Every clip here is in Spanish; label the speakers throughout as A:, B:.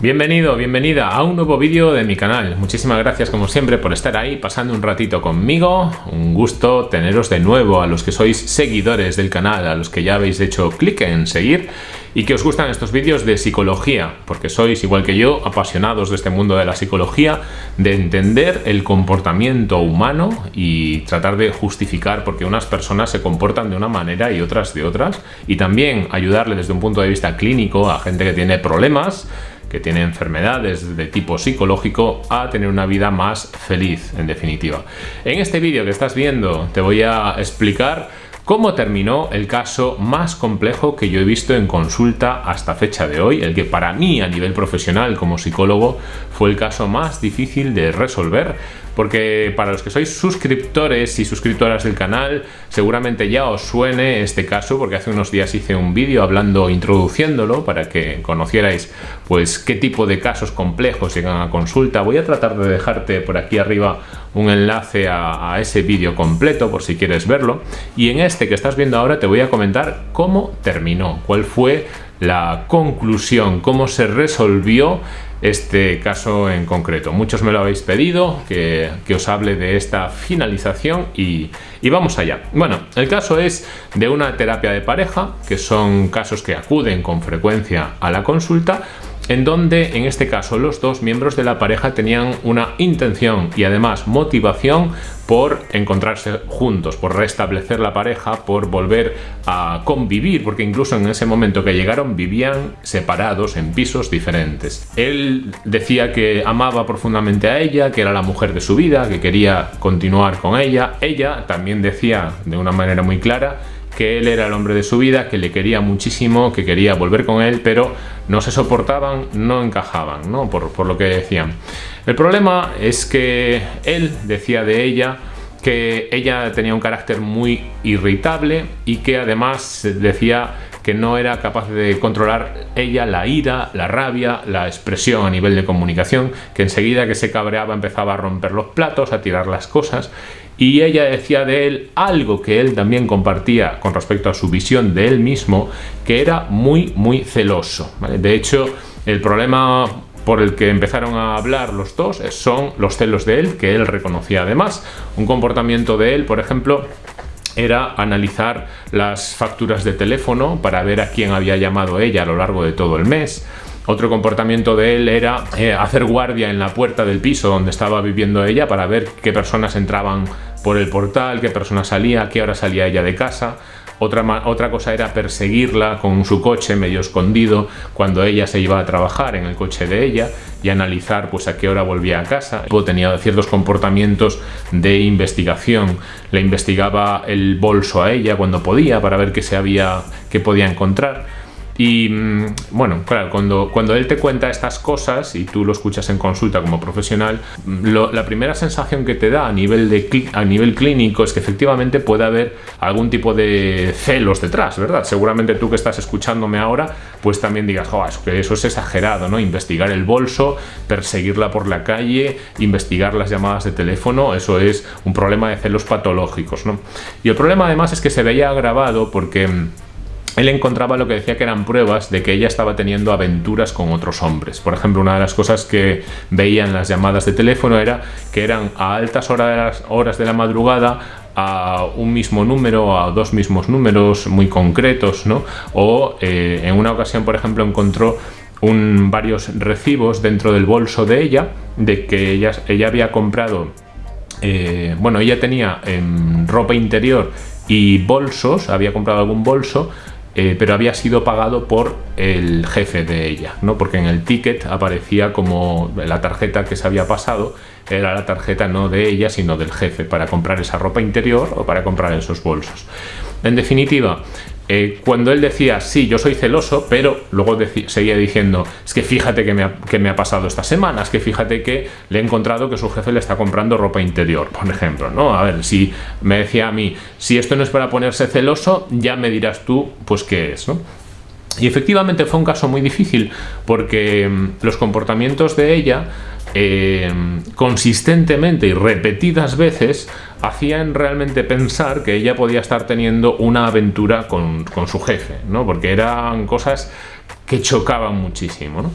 A: Bienvenido, bienvenida a un nuevo vídeo de mi canal. Muchísimas gracias como siempre por estar ahí pasando un ratito conmigo. Un gusto teneros de nuevo a los que sois seguidores del canal, a los que ya habéis hecho clic en seguir y que os gustan estos vídeos de psicología, porque sois igual que yo apasionados de este mundo de la psicología, de entender el comportamiento humano y tratar de justificar por qué unas personas se comportan de una manera y otras de otras y también ayudarle desde un punto de vista clínico a gente que tiene problemas que tiene enfermedades de tipo psicológico a tener una vida más feliz, en definitiva. En este vídeo que estás viendo te voy a explicar cómo terminó el caso más complejo que yo he visto en consulta hasta fecha de hoy, el que para mí a nivel profesional como psicólogo fue el caso más difícil de resolver porque para los que sois suscriptores y suscriptoras del canal seguramente ya os suene este caso porque hace unos días hice un vídeo hablando, introduciéndolo para que conocierais pues qué tipo de casos complejos llegan a consulta. Voy a tratar de dejarte por aquí arriba un enlace a, a ese vídeo completo por si quieres verlo y en este que estás viendo ahora te voy a comentar cómo terminó, cuál fue la conclusión, cómo se resolvió este caso en concreto. Muchos me lo habéis pedido, que, os hable de esta finalización y, y, vamos allá. Bueno, el caso es de una terapia de pareja, que son casos que acuden con frecuencia a la consulta, en donde en este caso los dos miembros de la pareja tenían una intención y además motivación por encontrarse juntos, por restablecer la pareja, por volver a convivir, porque incluso en ese momento que llegaron vivían separados en pisos diferentes. Él decía que amaba profundamente a ella, que era la mujer de su vida, que quería continuar con ella. Ella también decía de una manera muy clara que él era el hombre de su vida, que le quería muchísimo, que quería volver con él, pero no se soportaban, no encajaban, ¿no? Por, por lo que decían. El problema es que él decía de ella que ella tenía un carácter muy irritable y que además decía que no era capaz de controlar ella la ira, la rabia, la expresión a nivel de comunicación, que enseguida que se cabreaba empezaba a romper los platos, a tirar las cosas y ella decía de él algo que él también compartía con respecto a su visión de él mismo, que era muy, muy celoso. De hecho, el problema por el que empezaron a hablar los dos son los celos de él, que él reconocía además. Un comportamiento de él, por ejemplo, era analizar las facturas de teléfono para ver a quién había llamado ella a lo largo de todo el mes. Otro comportamiento de él era eh, hacer guardia en la puerta del piso donde estaba viviendo ella para ver qué personas entraban por el portal, qué persona salía, qué hora salía ella de casa. Otra, otra cosa era perseguirla con su coche medio escondido cuando ella se iba a trabajar en el coche de ella y analizar pues a qué hora volvía a casa. Tenía ciertos comportamientos de investigación. Le investigaba el bolso a ella cuando podía para ver qué se había, qué podía encontrar y mm, bueno, claro, cuando, cuando él te cuenta estas cosas y tú lo escuchas en consulta como profesional, mm, la primera sensación que te da a nivel, de, a nivel clínico es que efectivamente puede haber algún tipo de celos detrás, ¿verdad? Seguramente tú que estás escuchándome ahora, pues también digas, oh, que eso es exagerado, ¿no? Investigar el bolso, perseguirla por la calle, investigar las llamadas de teléfono, eso es un problema de celos patológicos, ¿no? Y el problema además es que se veía agravado porque mm, él encontraba lo que decía que eran pruebas de que ella estaba teniendo aventuras con otros hombres. Por ejemplo, una de las cosas que veía en las llamadas de teléfono era que eran a altas horas, de la madrugada a un mismo número, a dos mismos números muy concretos, ¿no? O eh, en una ocasión, por ejemplo, encontró varios recibos dentro del bolso de ella, de que ella, ella había comprado, eh, bueno, ella tenía em, ropa interior y bolsos, había comprado algún bolso eh, pero había sido pagado por el jefe de ella, ¿no? porque en el ticket aparecía como la tarjeta que se había pasado era la tarjeta no de ella sino del jefe para comprar esa ropa interior o para comprar esos bolsos. En definitiva, eh, cuando él decía, sí, yo soy celoso, pero luego seguía diciendo, es que fíjate que me, ha, pasado esta semana, es que fíjate que le he encontrado que su jefe le está comprando ropa interior, por ejemplo, ¿no? A ver, si me decía a mí, si esto no es para ponerse celoso, ya me dirás tú, pues qué es, ¿no? Y efectivamente fue un caso muy difícil porque mm, los comportamientos de ella eh, consistentemente y repetidas veces hacían realmente pensar que ella podía estar teniendo una aventura con, su jefe, ¿no? porque eran cosas que chocaban muchísimo.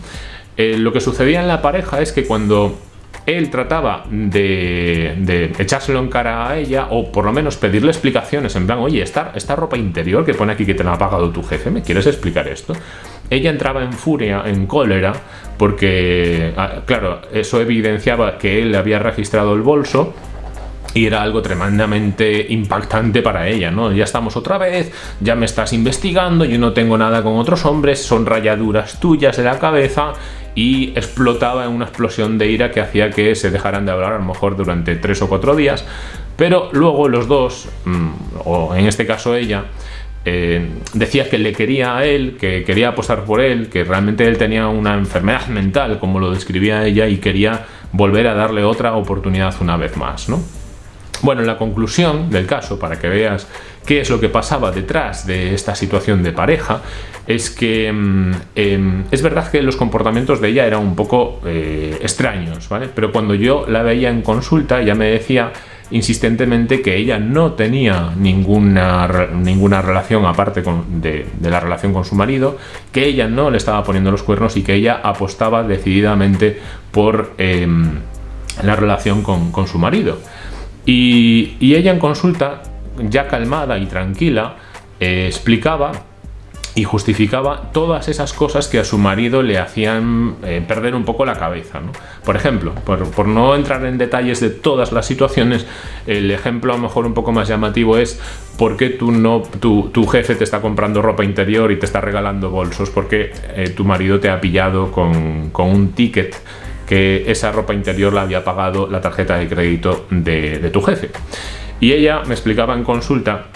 A: eh, lo que sucedía en la pareja es que cuando él trataba de, echárselo en cara a ella o por lo menos pedirle explicaciones en plan, oye, esta, esta ropa interior que pone aquí que te la ha pagado tu jefe, ¿me quieres explicar esto? Ella entraba en furia, en cólera, porque, ah, claro, eso evidenciaba que él había registrado el bolso y era algo tremendamente impactante para ella, ¿no? Ya estamos otra vez, ya me estás investigando, yo no tengo nada con otros hombres, son rayaduras tuyas de la cabeza y explotaba en una explosión de ira que hacía que se dejaran de hablar a lo mejor durante tres o cuatro días, pero luego los dos, mm, o en este caso ella, eh, decía que le quería a él, que quería apostar por él, que realmente él tenía una enfermedad mental, como lo describía ella, y quería volver a darle otra oportunidad una vez más, ¿no? Bueno, la conclusión del caso, para que veas qué es lo que pasaba detrás de esta situación de pareja, es que mm, em, es verdad que los comportamientos de ella eran un poco eh, extraños, ¿vale? Pero cuando yo la veía en consulta, ella me decía insistentemente que ella no tenía ninguna, ninguna relación aparte de, la relación con su marido, que ella no le estaba poniendo los cuernos y que ella apostaba decididamente por em, la relación con su marido. Y, ella en consulta, ya calmada y tranquila, eh, explicaba y justificaba todas esas cosas que a su marido le hacían eh, perder un poco la cabeza. Por ejemplo, por, no entrar en detalles de todas las situaciones, el ejemplo a lo mejor un poco más llamativo es por qué tú no, tu, jefe te está comprando ropa interior y te está regalando bolsos, porque eh, tu marido te ha pillado con, con un ticket esa ropa interior la había pagado la tarjeta de crédito de, tu jefe. Y ella me explicaba en consulta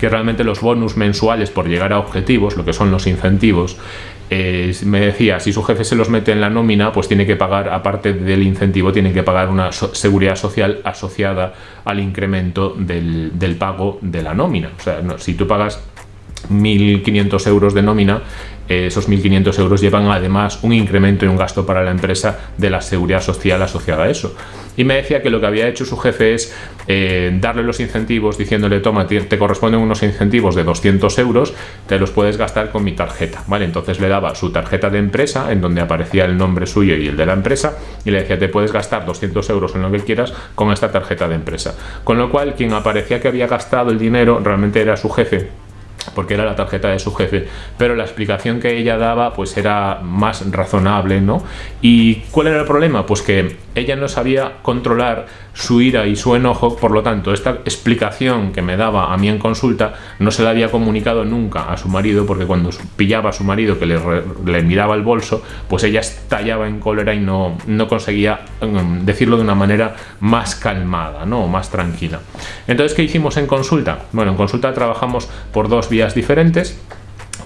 A: que realmente los bonus mensuales por llegar a objetivos, lo que son los incentivos, me decía, si su jefe se los mete en la nómina, pues tiene que pagar, aparte del incentivo, tiene que pagar una seguridad social asociada al incremento del, pago de la nómina. O sea, si tú pagas 1.500 euros de nómina, esos 1.500 euros llevan además un incremento y un gasto para la empresa de la seguridad social asociada a eso. Y me decía que lo que había hecho su jefe es eh, darle los incentivos diciéndole, toma, te, corresponden unos incentivos de 200 euros, te los puedes gastar con mi tarjeta, ¿vale? Entonces le daba su tarjeta de empresa, en donde aparecía el nombre suyo y el de la empresa, y le decía, te puedes gastar 200 euros en lo que quieras con esta tarjeta de empresa. Con lo cual, quien aparecía que había gastado el dinero realmente era su jefe, porque era la tarjeta de su jefe, pero la explicación que ella daba pues era más razonable, ¿no? ¿Y cuál era el problema? Pues que ella no sabía controlar su ira y su enojo, por lo tanto, esta explicación que me daba a mí en consulta no se la había comunicado nunca a su marido, porque cuando pillaba a su marido que le, miraba el bolso, pues ella estallaba en cólera y no, no conseguía mm, decirlo de una manera más calmada, ¿no? más tranquila. Entonces, ¿qué hicimos en consulta? Bueno, en consulta trabajamos por dos vías diferentes.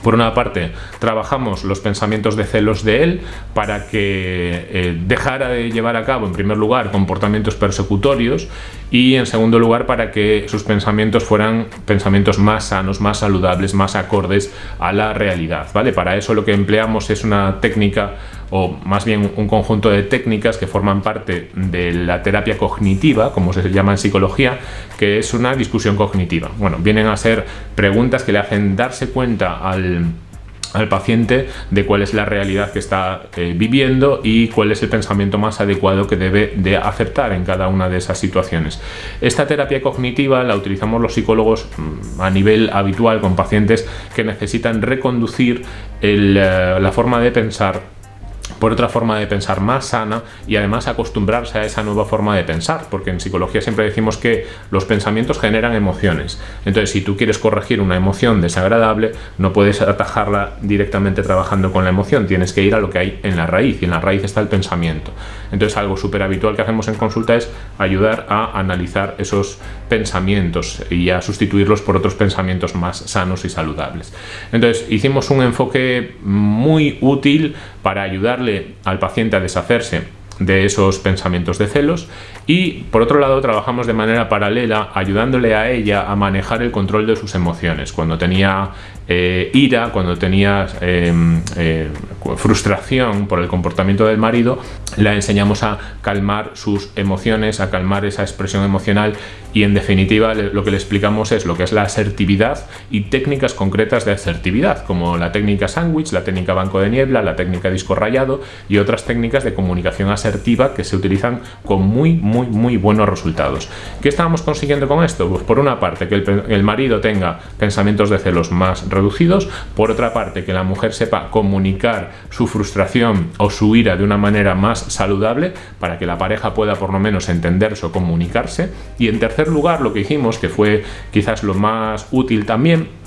A: Por una parte, trabajamos los pensamientos de celos de él para que eh, dejara de llevar a cabo, en primer lugar, comportamientos persecutorios y, en segundo lugar, para que sus pensamientos fueran pensamientos más sanos, más saludables, más acordes a la realidad. ¿vale? Para eso lo que empleamos es una técnica o más bien un conjunto de técnicas que forman parte de la terapia cognitiva, como se llama en psicología, que es una discusión cognitiva. Bueno, vienen a ser preguntas que le hacen darse cuenta al al paciente de cuál es la realidad que está eh, viviendo y cuál es el pensamiento más adecuado que debe de aceptar en cada una de esas situaciones. Esta terapia cognitiva la utilizamos los psicólogos mm, a nivel habitual con pacientes que necesitan reconducir eh, la forma de pensar por otra forma de pensar más sana y además acostumbrarse a esa nueva forma de pensar, porque en psicología siempre decimos que los pensamientos generan emociones. Entonces, si tú quieres corregir una emoción desagradable, no puedes atajarla directamente trabajando con la emoción, tienes que ir a lo que hay en la raíz, y en la raíz está el pensamiento. Entonces, algo súper habitual que hacemos en consulta es ayudar a analizar esos pensamientos y a sustituirlos por otros pensamientos más sanos y saludables. Entonces, hicimos un enfoque muy útil para ayudarle al paciente a deshacerse de esos pensamientos de celos y por otro lado trabajamos de manera paralela ayudándole a ella a manejar el control de sus emociones. Cuando tenía eh, ira, cuando tenías em, eh, frustración por el comportamiento del marido, la enseñamos a calmar sus emociones, a calmar esa expresión emocional y en definitiva lo que le explicamos es lo que es la asertividad y técnicas concretas de asertividad, como la técnica sándwich, la técnica banco de niebla, la técnica disco rayado y otras técnicas de comunicación asertiva que se utilizan con muy, muy, muy buenos resultados. ¿Qué estábamos consiguiendo con esto? Pues por una parte que el, el marido tenga pensamientos de celos más por otra parte que la mujer sepa comunicar su frustración o su ira de una manera más saludable para que la pareja pueda por lo menos entenderse o comunicarse. Y en tercer lugar lo que hicimos que fue quizás lo más útil también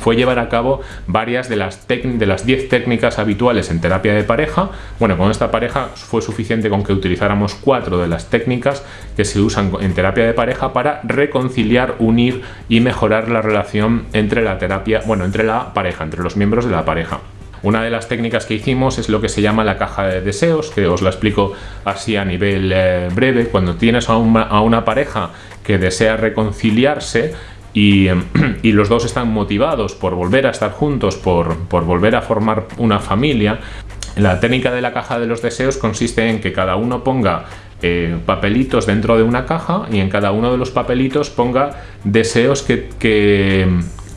A: fue llevar a cabo varias de las, de las 10 técnicas habituales en terapia de pareja. Bueno, con esta pareja fue suficiente con que utilizáramos cuatro de las técnicas que se usan en terapia de pareja para reconciliar, unir y mejorar la relación entre la terapia, bueno, entre la pareja, entre los miembros de la pareja. Una de las técnicas que hicimos es lo que se llama la caja de deseos, que os la explico así a nivel eh, breve. Cuando tienes a una pareja que desea reconciliarse, y, los dos están motivados por volver a estar juntos, por, volver a formar una familia, la técnica de la caja de los deseos consiste en que cada uno ponga eh, papelitos dentro de una caja y en cada uno de los papelitos ponga deseos que,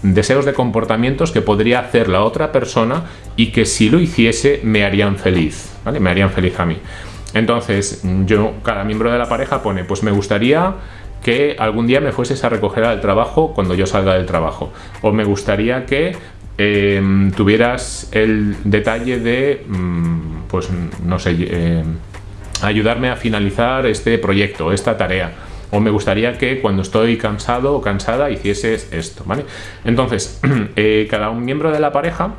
A: deseos de comportamientos que podría hacer la otra persona y que si lo hiciese me harían feliz, ¿vale? Me harían feliz a mí. Entonces, yo, cada miembro de la pareja pone, pues me gustaría que algún día me fueses a recoger al trabajo cuando yo salga del trabajo. O me gustaría que em, tuvieras el detalle de, mm, pues no sé, em, ayudarme a finalizar este proyecto, esta tarea. O me gustaría que cuando estoy cansado o cansada hicieses esto, ¿vale? Entonces, eh, cada un miembro de la pareja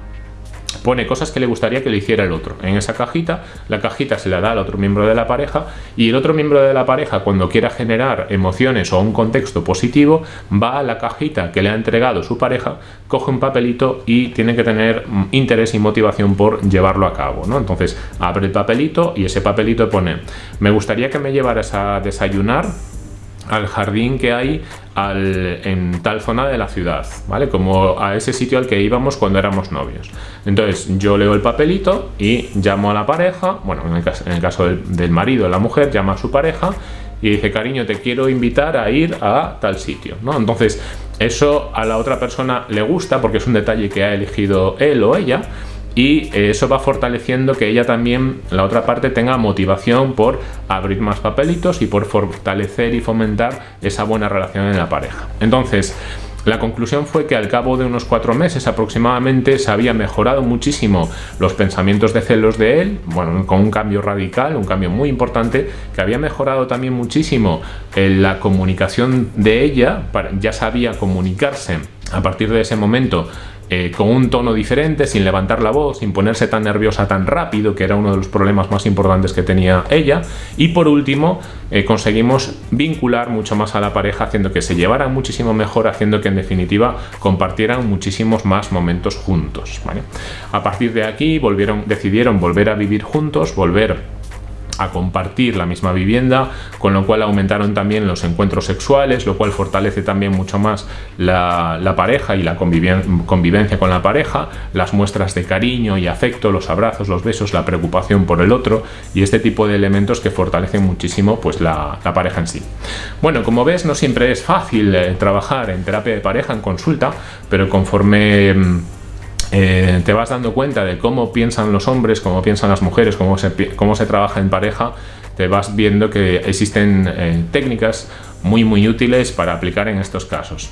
A: pone cosas que le gustaría que le hiciera el otro. En esa cajita, la cajita se la da al otro miembro de la pareja y el otro miembro de la pareja cuando quiera generar emociones o un contexto positivo va a la cajita que le ha entregado su pareja, coge un papelito y tiene que tener interés y motivación por llevarlo a cabo. ¿no? Entonces abre el papelito y ese papelito pone me gustaría que me llevaras a desayunar al jardín que hay en tal zona de la ciudad, ¿vale? Como a ese sitio al que íbamos cuando éramos novios. Entonces yo leo el papelito y llamo a la pareja, bueno, en el caso, del, marido, la mujer llama a su pareja y dice, cariño, te quiero invitar a ir a tal sitio, ¿no? Entonces eso a la otra persona le gusta porque es un detalle que ha elegido él o ella y eso va fortaleciendo que ella también, la otra parte, tenga motivación por abrir más papelitos y por fortalecer y fomentar esa buena relación en la pareja. Entonces, la conclusión fue que al cabo de unos cuatro meses aproximadamente se había mejorado muchísimo los pensamientos de celos de él, bueno, con un cambio radical, un cambio muy importante, que había mejorado también muchísimo la comunicación de ella, ya sabía comunicarse a partir de ese momento eh, con un tono diferente, sin levantar la voz, sin ponerse tan nerviosa tan rápido, que era uno de los problemas más importantes que tenía ella. Y por último, eh, conseguimos vincular mucho más a la pareja, haciendo que se llevaran muchísimo mejor, haciendo que en definitiva compartieran muchísimos más momentos juntos. A partir de aquí volvieron, decidieron volver a vivir juntos, volver a compartir la misma vivienda, con lo cual aumentaron también los encuentros sexuales, lo cual fortalece también mucho más la, pareja y la convivencia con la pareja, las muestras de cariño y afecto, los abrazos, los besos, la preocupación por el otro y este tipo de elementos que fortalecen muchísimo pues la, pareja en sí. Bueno, como ves no siempre es fácil eh, trabajar en terapia de pareja, en consulta, pero conforme mm, eh, te vas dando cuenta de cómo piensan los hombres, cómo piensan las mujeres, cómo se, trabaja en pareja, te vas viendo que existen eh, técnicas muy muy útiles para aplicar en estos casos.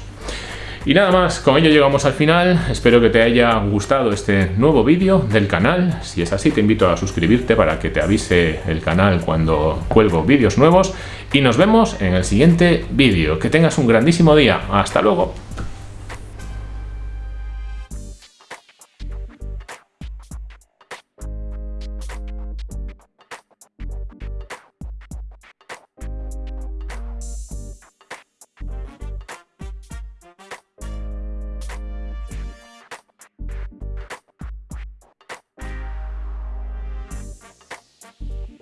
A: Y nada más, con ello llegamos al final, espero que te haya gustado este nuevo vídeo del canal, si es así te invito a suscribirte para que te avise el canal cuando cuelgo vídeos nuevos. Y nos vemos en el siguiente vídeo, que tengas un grandísimo día, hasta luego.